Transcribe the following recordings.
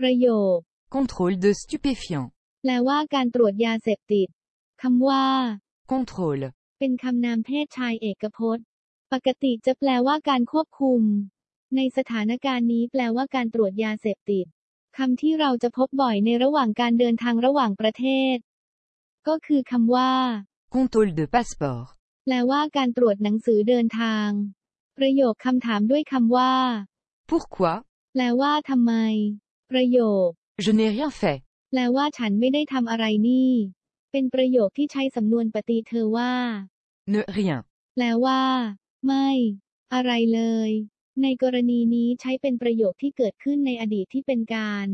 ประโยค Contrôle de stupéfiants. แปลว่าการตรวจยาเสพติดคำว่า Contrôle. เป็นคำนามเพศชายเอกพจน์ ปกติจะแปลว่าการควบคุม ในสถานการณ์นี้แปลว่าการตรวจยาเสพติดคำที่เราจะพบบ่อยในระหว่างการเดินทางระหว่างประเทศ ก็คือคำว่า Contrôle de passeport. แปลว่าการตรวจหนังสือเดินทาง ประโยคคำถามด้วยคำว่า Pourquoi แปลว่าทำไม ประโยค Je n'ai rien fait. แปลว่าฉันไม่ได้ทำอะไรนี่ เป็นประโยคที่ใช้สำนวนปฏิเธอว่า Ne rien. แปลว่า ไม่ อะไรเลย ในกรณีนี้ใช้เป็นประโยคที่เกิดขึ้นในอดีตที่เป็นการ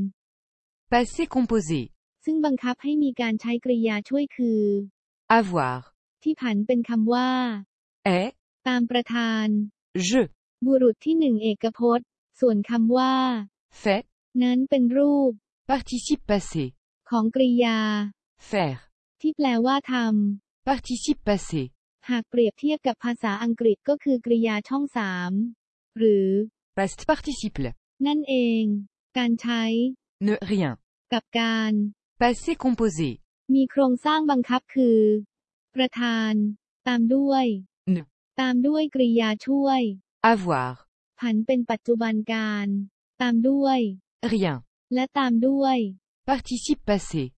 Passé composé. ซึ่งบังคับให้มีการใช้กริยาช่วยคือ Avoir. ที่ผันเป็นคำว่า Est. ตามประธาน Je. บุรุษที่หนึ่งเอกพจน์ ส่วนคำว่า Fait. นั้นเป็นรูป Participe passé. ของกริยา Faire. ที่แปลว่าท Participe passé. ำหากเปรียบเทียบกับภาษาอังกฤษก็คือกริยาช่องสามหรือ Past participle. นั่นเอง การใช้ Ne rien. กับการ Passé composé. มีโครงสร้างบังคับคือ ประธาน ตามด้วย Ne. ตามด้วยกริยาช่วย Avoir. ผันเป็นปัจจุบันการ ตามด้วย Rien. และตามด้วย Participe passé.